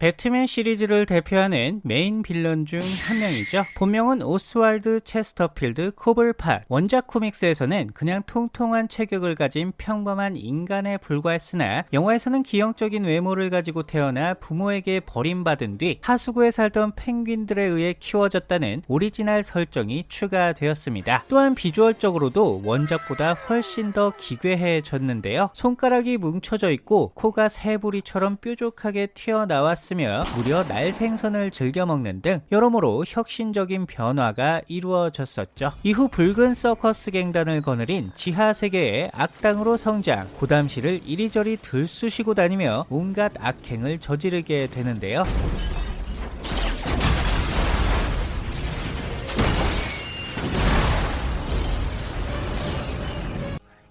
배트맨 시리즈를 대표하는 메인 빌런 중 한 명이죠. 본명은 오스왈드 체스터필드 코블팟. 원작 코믹스에서는 그냥 통통한 체격을 가진 평범한 인간에 불과했으나 영화에서는 기형적인 외모를 가지고 태어나 부모에게 버림받은 뒤 하수구에 살던 펭귄들에 의해 키워졌다는 오리지널 설정이 추가되었습니다. 또한 비주얼적으로도 원작보다 훨씬 더 기괴해졌는데요. 손가락이 뭉쳐져 있고 코가 새부리처럼 뾰족하게 튀어나왔 으며 무려 날 생선을 즐겨 먹는 등 여러모로 혁신적인 변화가 이루어졌었죠. 이후 붉은 서커스 갱단을 거느린 지하 세계의 악당으로 성장, 고담시를 이리저리 들쑤시고 다니며 온갖 악행을 저지르게 되는데요.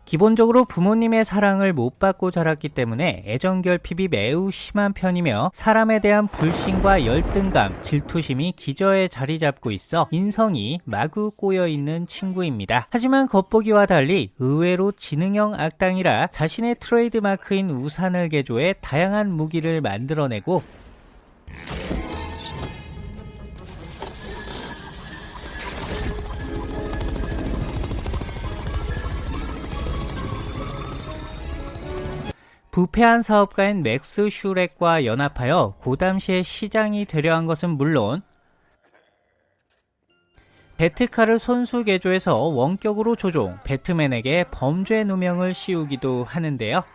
기본적으로 부모님의 사랑을 못 받고 자랐기 때문에 애정 결핍이 매우 심한 편이며 사람에 대한 불신과 열등감, 질투심이 기저에 자리 잡고 있어 인성이 마구 꼬여 있는 친구입니다. 하지만 겉보기와 달리 의외로 지능형 악당이라 자신의 트레이드 마크인 우산을 개조해 다양한 무기를 만들어내고 부패한 사업가인 맥스 슈렉과 연합하여 고담시의 시장이 되려 한 것은 물론 배트카를 손수 개조해서 원격으로 조종, 배트맨에게 범죄 누명을 씌우기도 하는데요.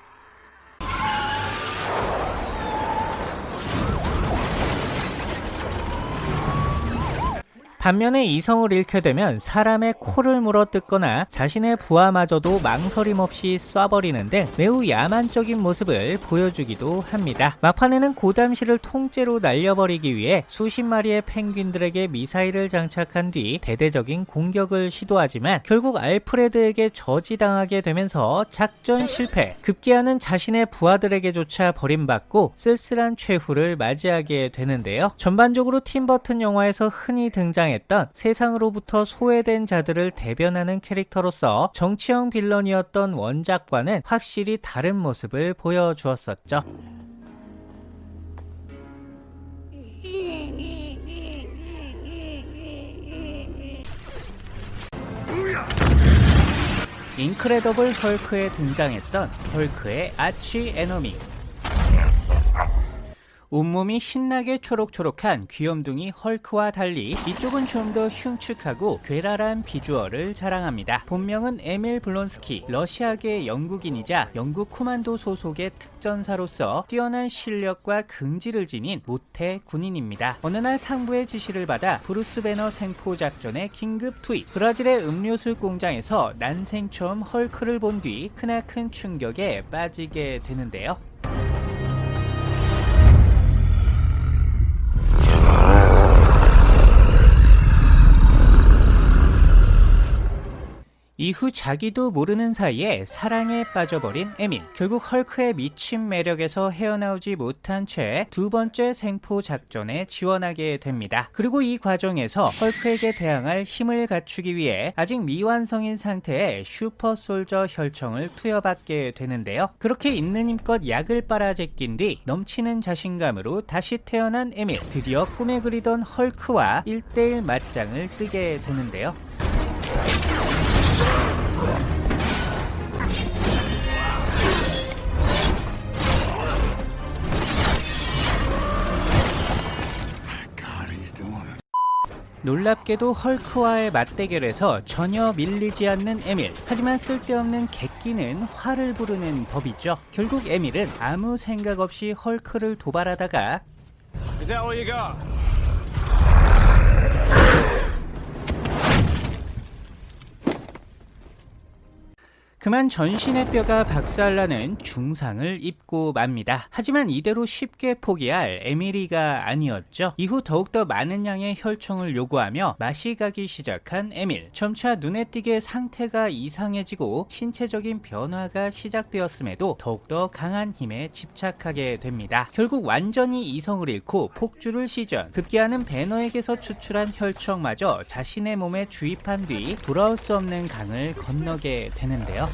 반면에 이성을 잃게 되면 사람의 코를 물어 뜯거나 자신의 부하마저도 망설임 없이 쏴버리는 등 매우 야만적인 모습을 보여주기도 합니다. 막판에는 고담시를 통째로 날려버리기 위해 수십 마리의 펭귄들에게 미사일을 장착한 뒤 대대적인 공격을 시도하지만 결국 알프레드에게 저지당하게 되면서 작전 실패, 급기야는 자신의 부하들에게조차 버림받고 쓸쓸한 최후를 맞이하게 되는데요. 전반적으로 팀버튼 영화에서 흔히 등장했 등장했던 세상으로부터 소외된 자들을 대변하는 캐릭터로서 정치형 빌런이었던 원작과는 확실히 다른 모습을 보여주었었죠. 인크레더블 헐크에 등장했던 헐크의 arch enemy 온몸이 신나게 초록초록한 귀염둥이 헐크와 달리 이쪽은 좀 더 흉측하고 괴랄한 비주얼을 자랑합니다. 본명은 에밀 블론스키, 러시아계 영국인이자 영국 코만도 소속의 특전사로서 뛰어난 실력과 긍지를 지닌 모태 군인입니다. 어느 날 상부의 지시를 받아 브루스 배너 생포 작전에 긴급 투입. 브라질의 음료수 공장에서 난생 처음 헐크를 본 뒤 크나큰 충격에 빠지게 되는데요. 이후 자기도 모르는 사이에 사랑에 빠져버린 에밀 결국 헐크의 미친 매력에서 헤어나오지 못한 채 두 번째 생포 작전에 지원하게 됩니다. 그리고 이 과정에서 헐크에게 대항할 힘을 갖추기 위해 아직 미완성인 상태의 슈퍼솔저 혈청을 투여받게 되는데요. 그렇게 있는 힘껏 약을 빨아 제낀 뒤 넘치는 자신감으로 다시 태어난 에밀 드디어 꿈에 그리던 헐크와 1대1 맞짱을 뜨게 되는데요 놀랍게도 헐크와의 맞대결에서 전혀 밀리지 않는 에밀 하지만 쓸데없는 객기는 화를 부르는 법이죠. 결국 에밀은 아무 생각 없이 헐크를 도발하다가 그만 전신의 뼈가 박살나는 중상을 입고 맙니다. 하지만 이대로 쉽게 포기할 에밀이가 아니었죠. 이후 더욱더 많은 양의 혈청을 요구하며 맛이 가기 시작한 에밀. 점차 눈에 띄게 상태가 이상해지고 신체적인 변화가 시작되었음에도 더욱더 강한 힘에 집착하게 됩니다. 결국 완전히 이성을 잃고 폭주를 시전. 급기야는 배너에게서 추출한 혈청마저 자신의 몸에 주입한 뒤 돌아올 수 없는 강을 건너게 되는데요.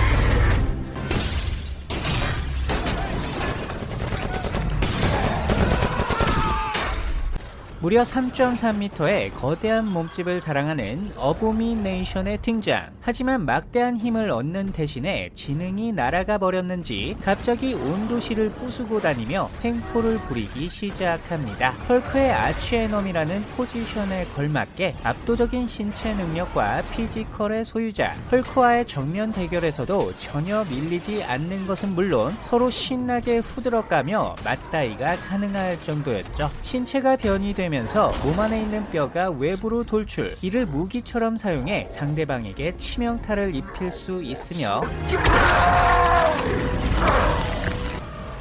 무려 3.3m의 거대한 몸집을 자랑하는 어보미네이션의 등장. 하지만 막대한 힘을 얻는 대신에 지능이 날아가 버렸는지 갑자기 온 도시를 부수고 다니며 횡포를 부리기 시작합니다. 헐크의 arch enemy라는 포지션에 걸맞게 압도적인 신체 능력과 피지컬의 소유자 헐크와의 정면 대결에서도 전혀 밀리지 않는 것은 물론 서로 신나게 후들어가며 맞다이가 가능할 정도였죠. 신체가 변이 되면서 몸 안에 있는 뼈가 외부로 돌출 이를 무기처럼 사용해 상대방에게 치명타를 입힐 수 있으며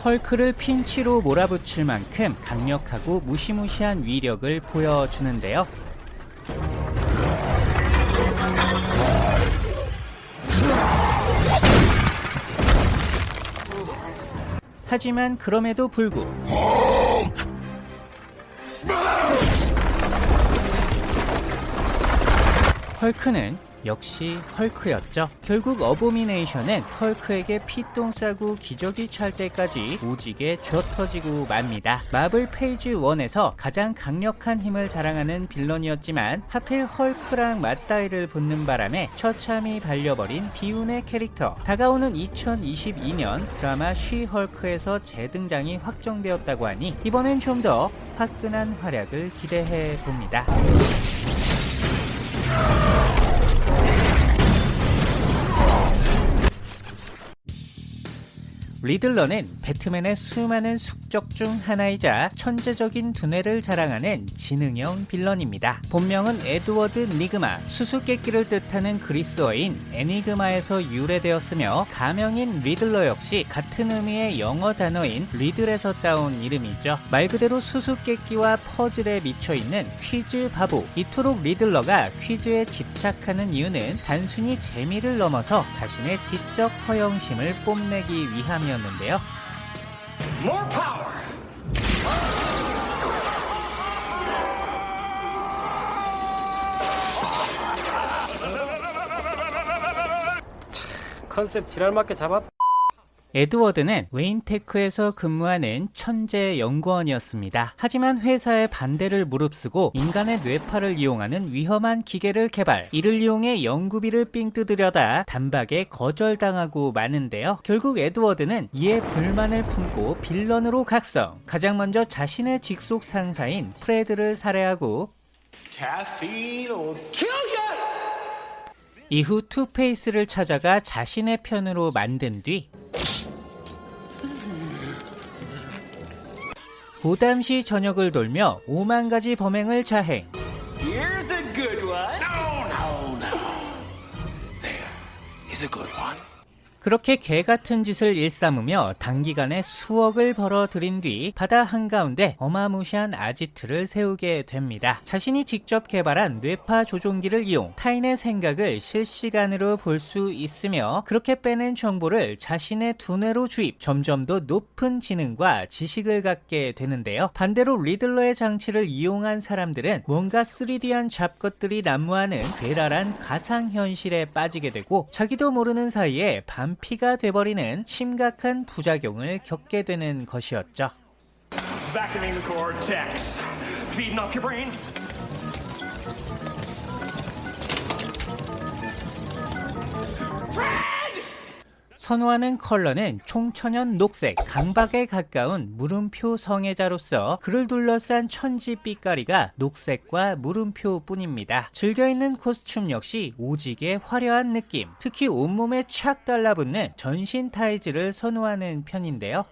헐크를 핀치로 몰아붙일 만큼 강력하고 무시무시한 위력을 보여주는데요. 하지만 그럼에도 불구 헐크는 역시 헐크였죠. 결국 어보미네이션은 헐크에게 피똥 싸고 기저귀 찰 때까지 오지게 쥐어터지고 맙니다. 마블 phase 1에서 가장 강력한 힘을 자랑하는 빌런이었지만 하필 헐크랑 맞다이를 붙는 바람에 처참히 발려버린 비운의 캐릭터. 다가오는 2022년 드라마 쉬 헐크에서 재등장이 확정되었다고 하니 이번엔 좀 더 화끈한 활약을 기대해 봅니다. Oh! 리들러는 배트맨의 수많은 숙적 중 하나이자 천재적인 두뇌를 자랑하는 지능형 빌런입니다. 본명은 에드워드 니그마, 수수께끼를 뜻하는 그리스어인 enigma에서 유래되었으며 가명인 리들러 역시 같은 의미의 영어 단어인 riddle에서 따온 이름이죠. 말 그대로 수수께끼와 퍼즐에 미쳐있는 퀴즈 바보. 이토록 리들러가 퀴즈에 집착하는 이유는 단순히 재미를 넘어서 자신의 지적 허영심을 뽐내기 위함이었 는데요. More power! 컨셉 지랄맞게 잡았. 에드워드는 웨인테크에서 근무하는 천재 연구원이었습니다. 하지만 회사의 반대를 무릅쓰고 인간의 뇌파를 이용하는 위험한 기계를 개발, 이를 이용해 연구비를 삥 뜯으려다 단박에 거절당하고 마는데요. 결국 에드워드는 이에 불만을 품고 빌런으로 각성. 가장 먼저 자신의 직속 상사인 프레드를 살해하고! 이후 투페이스를 찾아가 자신의 편으로 만든 뒤 보담시 전역을 돌며 5만 가지 범행을 자행. Here's a good one. No, no, no. There is a good one. 그렇게 개 같은 짓을 일삼으며 단기간에 수억을 벌어들인 뒤 바다 한가운데 어마무시한 아지트를 세우게 됩니다. 자신이 직접 개발한 뇌파 조종기를 이용 타인의 생각을 실시간으로 볼 수 있으며 그렇게 빼낸 정보를 자신의 두뇌로 주입 점점 더 높은 지능과 지식을 갖게 되는데요. 반대로 리들러의 장치를 이용한 사람들은 뭔가 3D한 잡것들이 난무하는 괴랄한 가상현실에 빠지게 되고 자기도 모르는 사이에 반피가 돼버리는 심각한 부작용을 겪게 되는 것이었죠. 선호하는 컬러는 총천연 녹색, 강박에 가까운 물음표 성애자로서 그를 둘러싼 천지 빛깔이가 녹색과 물음표 뿐입니다. 즐겨있는 코스튬 역시 오지게 화려한 느낌, 특히 온몸에 착 달라붙는 전신 타이즈를 선호하는 편인데요.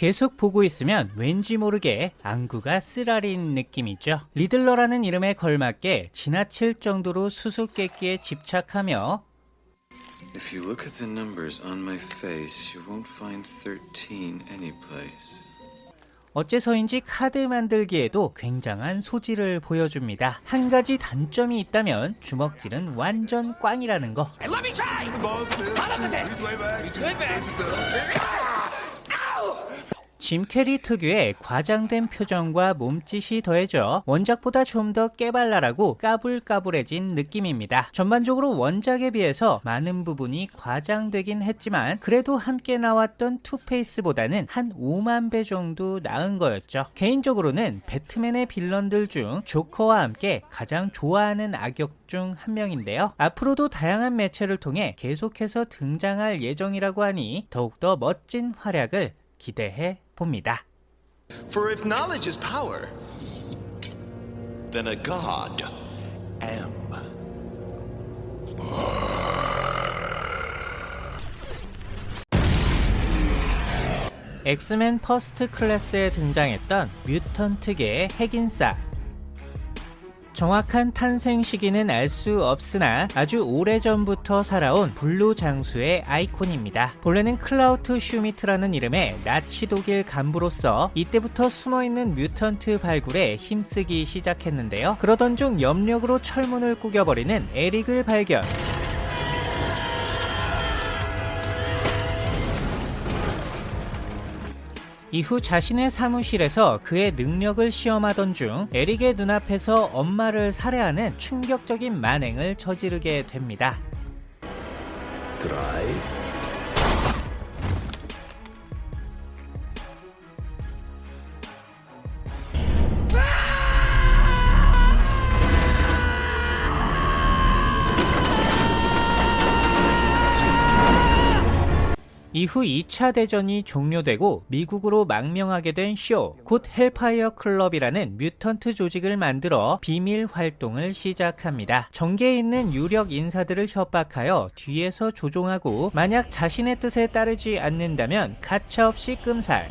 계속 보고 있으면 왠지 모르게 안구가 쓰라린 느낌이죠. 리들러라는 이름에 걸맞게 지나칠 정도로 수수께끼에 집착하며 If you look at the numbers on my face, you won't find 13 anyplace. 어째서인지 카드 만들기에도 굉장한 소질을 보여줍니다. 한 가지 단점이 있다면 주먹질은 완전 꽝이라는 거. 짐 캐리 특유의 과장된 표정과 몸짓이 더해져 원작보다 좀 더 깨발랄하고 까불까불해진 느낌입니다. 전반적으로 원작에 비해서 많은 부분이 과장되긴 했지만 그래도 함께 나왔던 투페이스보다는 한 5만 배 정도 나은 거였죠. 개인적으로는 배트맨의 villain들 중 조커와 함께 가장 좋아하는 악역 중 한 명인데요. 앞으로도 다양한 매체를 통해 계속해서 등장할 예정이라고 하니 더욱더 멋진 활약을 기대해 봅니다. For if knowledge is power, then a god am. 엑스맨 퍼스트 클래스에 등장했던 mutant계의 핵인싸 정확한 탄생 시기는 알 수 없으나 아주 오래전부터 살아온 불로장수의 아이콘입니다. 본래는 클라우스 슈미트라는 이름의 나치 독일 간부로서 이때부터 숨어있는 mutant 발굴에 힘쓰기 시작했는데요. 그러던 중 염력으로 철문을 꾸겨버리는 에릭을 발견. 이후 자신의 사무실에서 그의 능력을 시험하던 중 에릭의 눈앞에서 엄마를 살해하는 충격적인 만행을 저지르게 됩니다. 이 후 2차 대전이 종료되고 미국으로 망명하게 된 쇼, 곧 헬파이어 클럽이라는 mutant 조직을 만들어 비밀 활동을 시작합니다. 정계에 있는 유력 인사들을 협박하여 뒤에서 조종하고 만약 자신의 뜻에 따르지 않는다면 가차없이 끔살.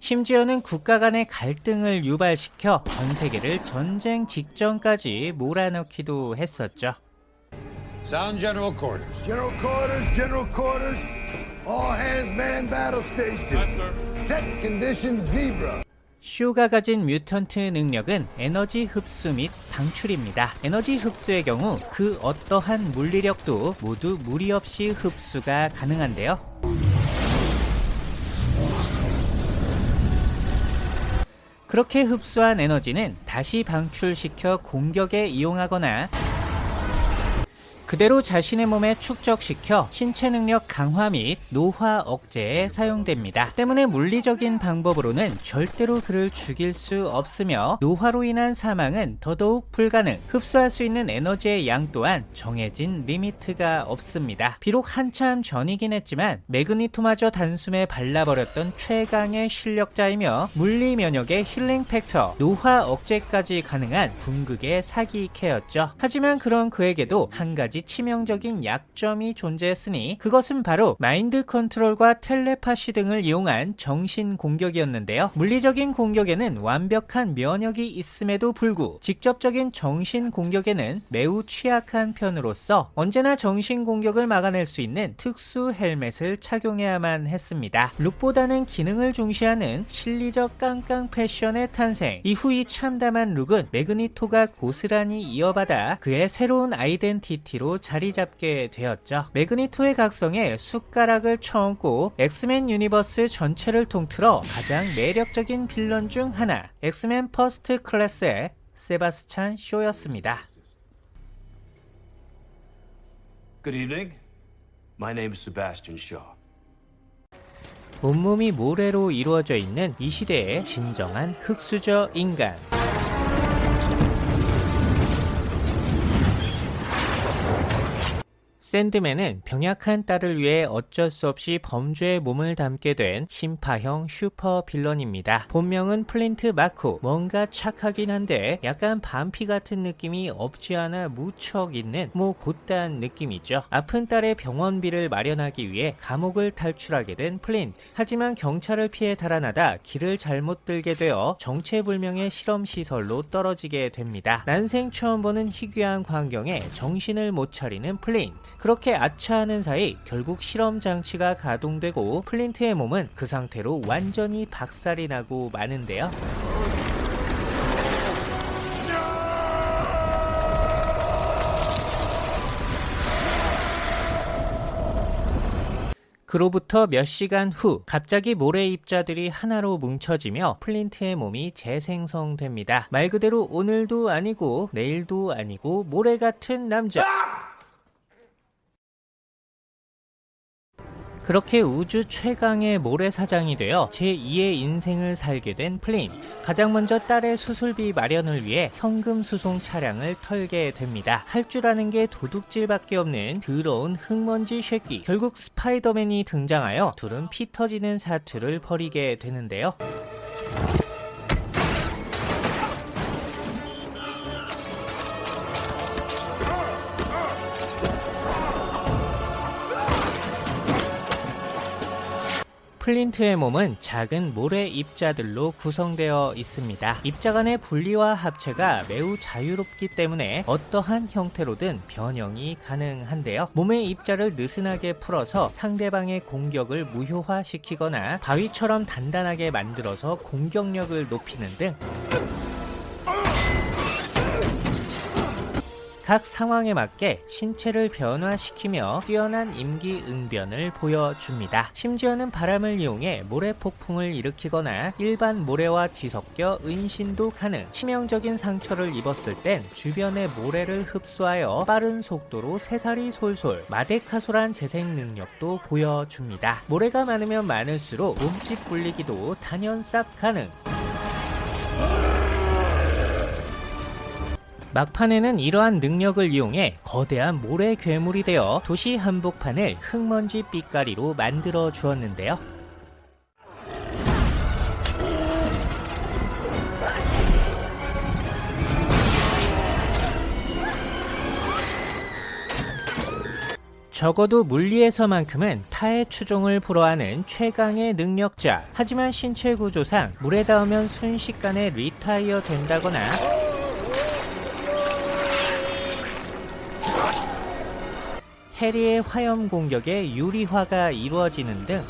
심지어는 국가 간의 갈등을 유발시켜 전 세계를 전쟁 직전까지 몰아넣기도 했었죠. Sound general quarters. General quarters, general quarters. All hands man battle station. Yes, sir. Set condition zebra. 쇼가 가진 뮤턴트 능력은 에너지 흡수 및 방출입니다. 에너지 흡수의 경우 그 어떠한 물리력도 모두 무리 없이 흡수가 가능한데요. 그렇게 흡수한 에너지는 다시 방출시켜 공격에 이용하거나 그대로 자신의 몸에 축적시켜 신체 능력 강화 및 노화 억제에 사용됩니다. 때문에 물리적인 방법으로는 절대로 그를 죽일 수 없으며 노화로 인한 사망은 더더욱 불가능. 흡수할 수 있는 에너지의 양 또한 정해진 limit가 없습니다. 비록 한참 전이긴 했지만 매그니토마저 단숨에 발라버렸던 최강의 실력자이며 물리 면역의 healing factor, 노화 억제까지 가능한 궁극의 사기 캐였죠. 하지만 그런 그에게도 한 가지 치명적인 약점이 존재했으니 그것은 바로 mind control과 텔레파시 등을 이용한 정신 공격이었는데요. 물리적인 공격에는 완벽한 면역이 있음에도 불구 직접적인 정신 공격에는 매우 취약한 편으로서 언제나 정신 공격을 막아낼 수 있는 특수 헬멧을 착용해야만 했습니다. look보다는 기능을 중시하는 실리적 깡깡 패션의 탄생. 이후 이 참담한 look은 매그니토가 고스란히 이어받아 그의 새로운 아이덴티티로 자리 잡게 되었죠. 매그니토의 각성에 숟가락을 쳐얹고 엑스맨 유니버스 전체를 통틀어 가장 매력적인 빌런 중 하나, 엑스맨 퍼스트 클래스의 세바스찬 쇼였습니다. Good evening. My name is Sebastian Shaw. 온몸이 모래로 이루어져 있는 이 시대의 진정한 흙수저 인간. 샌드맨은 병약한 딸을 위해 어쩔 수 없이 범죄에 몸을 담게 된 신파형 super villain입니다. 본명은 플린트 마코. 뭔가 착하긴 한데 약간 반피 같은 느낌이 없지 않아 무척 있는 뭐 고딴 느낌이죠. 아픈 딸의 병원비를 마련하기 위해 감옥을 탈출하게 된 플린트. 하지만 경찰을 피해 달아나다 길을 잘못 들게 되어 정체불명의 실험시설로 떨어지게 됩니다. 난생 처음 보는 희귀한 광경에 정신을 못 차리는 플린트. 그렇게 아차하는 사이 결국 실험 장치가 가동되고 플린트의 몸은 그 상태로 완전히 박살이 나고 마는데요. 그로부터 몇 시간 후 갑자기 모래 입자들이 하나로 뭉쳐지며 플린트의 몸이 재생성됩니다. 말 그대로 오늘도 아니고 내일도 아니고 모래 같은 남자. 그렇게 우주 최강의 모래사장이 되어 제2의 인생을 살게 된 플린트. 가장 먼저 딸의 수술비 마련을 위해 현금 수송 차량을 털게 됩니다. 할 줄 아는 게 도둑질밖에 없는 더러운 흙먼지 쉐끼. 결국 스파이더맨이 등장하여 둘은 피 터지는 사투를 벌이게 되는데요. 플린트의 몸은 작은 모래 입자들로 구성되어 있습니다. 입자 간의 분리와 합체가 매우 자유롭기 때문에 어떠한 형태로든 변형이 가능한데요. 몸의 입자를 느슨하게 풀어서 상대방의 공격을 무효화시키거나 바위처럼 단단하게 만들어서 공격력을 높이는 등 각 상황에 맞게 신체를 변화시키며 뛰어난 임기응변을 보여줍니다. 심지어는 바람을 이용해 모래 폭풍을 일으키거나 일반 모래와 뒤섞여 은신도 가능. 치명적인 상처를 입었을 땐 주변의 모래를 흡수하여 빠른 속도로 새살이 솔솔 마데카소란 재생 능력도 보여줍니다. 모래가 많으면 많을수록 몸집 불리기도 단연 쌉 가능. 막판에는 이러한 능력을 이용해 거대한 모래 괴물이 되어 도시 한복판을 흙먼지 빛깔이로 만들어 주었는데요. 적어도 물리에서만큼은 타의 추종을 불허하는 최강의 능력자. 하지만 신체 구조상 물에 닿으면 순식간에 리타이어 된다거나 해리의 화염 공격에 유리화가 이루어지는 등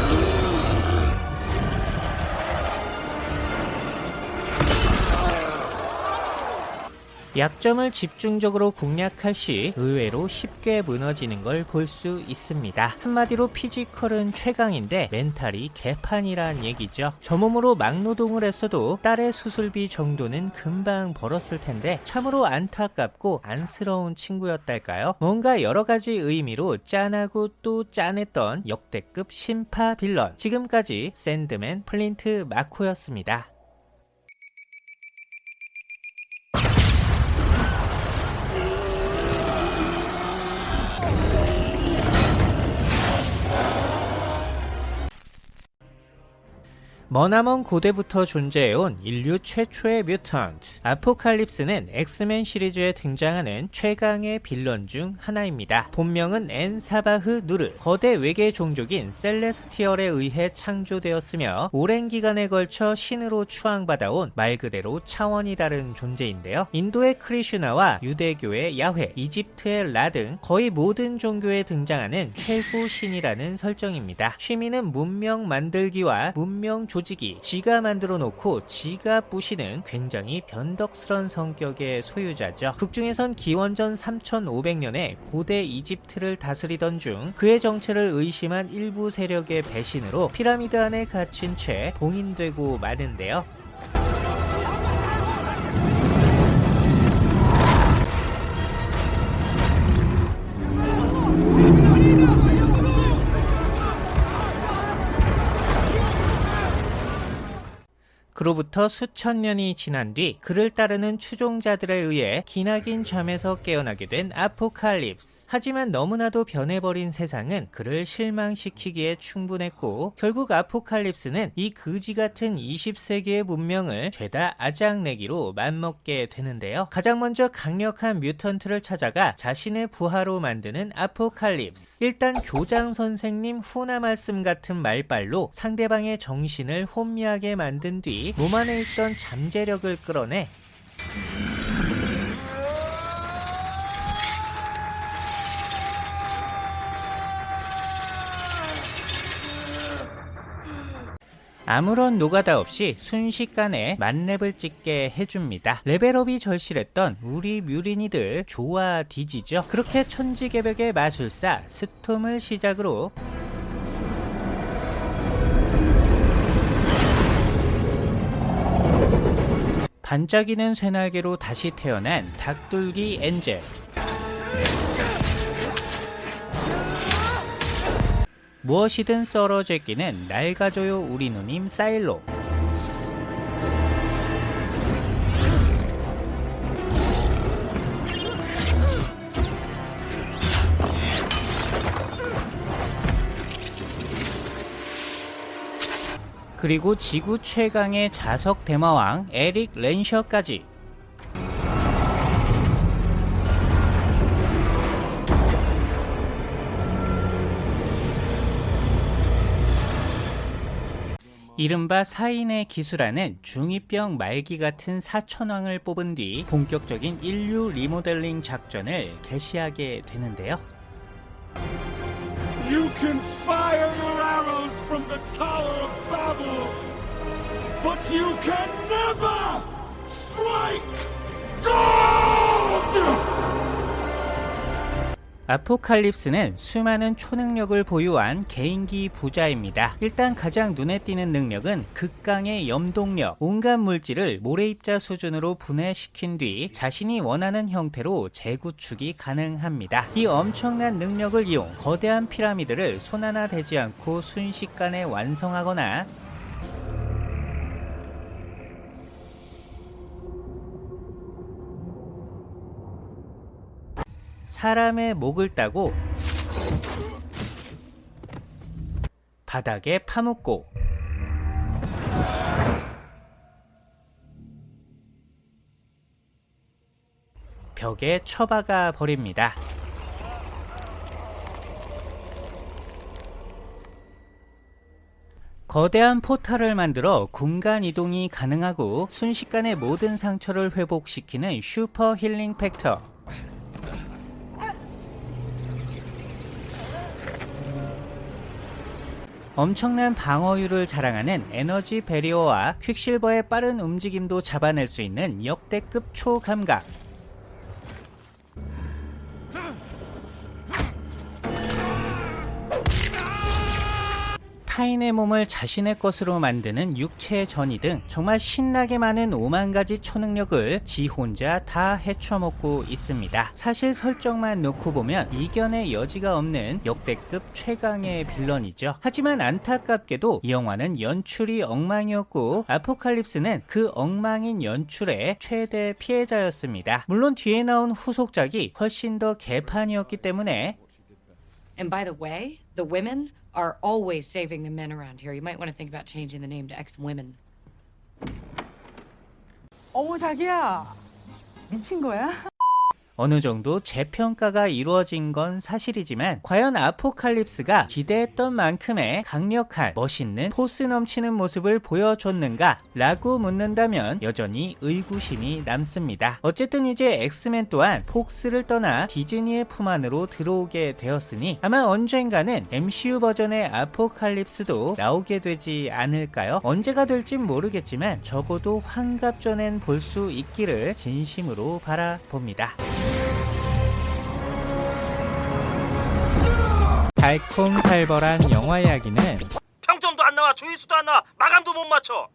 약점을 집중적으로 공략할 시 의외로 쉽게 무너지는 걸 볼 수 있습니다. 한마디로 physical은 최강인데 mental이 개판이란 얘기죠. 저 몸으로 막노동을 했어도 딸의 수술비 정도는 금방 벌었을 텐데 참으로 안타깝고 안쓰러운 친구였달까요? 뭔가 여러 가지 의미로 짠하고 또 짠했던 역대급 심파 빌런. 지금까지 샌드맨 플린트 마코였습니다. 머나먼 고대부터 존재해온 인류 최초의 mutant 아포칼립스는 엑스맨 시리즈에 등장하는 최강의 빌런 중 하나입니다. 본명은 엔 사바흐 누르 거대 외계 종족인 셀레스티얼에 의해 창조되었으며 오랜 기간에 걸쳐 신으로 추앙받아온 말 그대로 차원이 다른 존재인데요. 인도의 크리슈나와 유대교의 야훼, 이집트의 라 등 거의 모든 종교에 등장하는 최고 신이라는 설정입니다. 취미는 문명 만들기와 문명 조 조지기 지가 만들어 놓고 지가 부시는 굉장히 변덕스런 성격의 소유자죠. 극중에선 기원전 3500년에 고대 이집트를 다스리던 중 그의 정체를 의심한 일부 세력의 배신으로 피라미드 안에 갇힌 채 봉인되고 마는데요. 그로부터 수천 년이 지난 뒤 그를 따르는 추종자들에 의해 기나긴 잠에서 깨어나게 된 아포칼립스. 하지만 너무나도 변해버린 세상은 그를 실망시키기에 충분했고 결국 아포칼립스는 이 그지 같은 20세기의 문명을 죄다 아작내기로 맘먹게 되는데요. 가장 먼저 강력한 뮤턴트를 찾아가 자신의 부하로 만드는 아포칼립스. 일단 교장 선생님 후나 말씀 같은 말빨로 상대방의 정신을 혼미하게 만든 뒤 몸 안에 있던 잠재력을 끌어내 아무런 노가다 없이 순식간에 만렙을 찍게 해줍니다. 레벨업이 절실했던 우리 뮤린이들 좋아 디지죠. 그렇게 천지개벽의 마술사 스톰을 시작으로 반짝이는 새날개로 다시 태어난 닭둘기 엔젤 무엇이든 썰어 제 끼는 낡아줘요 우리 누님 사일로. 그리고 지구 최강의 자석 대마왕 에릭 렌셔까지 이른바 사인의 기수라는 중2병 말기 같은 사천왕을 뽑은 뒤 본격적인 인류 리모델링 작전을 개시하게 되는데요. But you can never strike gold! 아포칼립스는 수많은 초능력을 보유한 개인기 부자입니다. 일단 가장 눈에 띄는 능력은 극강의 염동력. 온갖 물질을 모래입자 수준으로 분해시킨 뒤 자신이 원하는 형태로 재구축이 가능합니다. 이 엄청난 능력을 이용 거대한 피라미드를 손 하나 대지 않고 순식간에 완성하거나 사람의 목을 따고 바닥에 파묻고 벽에 처박아 버립니다. 거대한 포탈을 만들어 공간 이동이 가능하고 순식간에 모든 상처를 회복시키는 슈퍼 힐링 팩터. 엄청난 방어율을 자랑하는 에너지 베리어와 퀵실버의 빠른 움직임도 잡아낼 수 있는 역대급 초감각. 타인의 몸을 자신의 것으로 만드는 육체 전이 등 정말 신나게 많은 5만 가지 초능력을 지 혼자 다 헤쳐먹고 있습니다. 사실 설정만 놓고 보면 이견의 여지가 없는 역대급 최강의 빌런이죠. 하지만 안타깝게도 이 영화는 연출이 엉망이었고 아포칼립스는 그 엉망인 연출의 최대 피해자였습니다. 물론 뒤에 나온 후속작이 훨씬 더 개판이었기 때문에 And by the way, the women are always saving the men around here. You might want to think about changing the name to X Women. 어머 자기야 미친 거야? 어느 정도 재평가가 이루어진 건 사실이지만 과연 아포칼립스가 기대했던 만큼의 강력한 멋있는 포스 넘치는 모습을 보여줬는가 라고 묻는다면 여전히 의구심이 남습니다. 어쨌든 이제 엑스맨 또한 폭스를 떠나 디즈니의 품 안으로 들어오게 되었으니 아마 언젠가는 MCU 버전의 아포칼립스도 나오게 되지 않을까요? 언제가 될진 모르겠지만 적어도 환갑 전엔 볼 수 있기를 진심으로 바라봅니다. 달콤살벌한 영화 이야기는 평점도 안 나와 조회수도 안 나와. 마감도 못 맞춰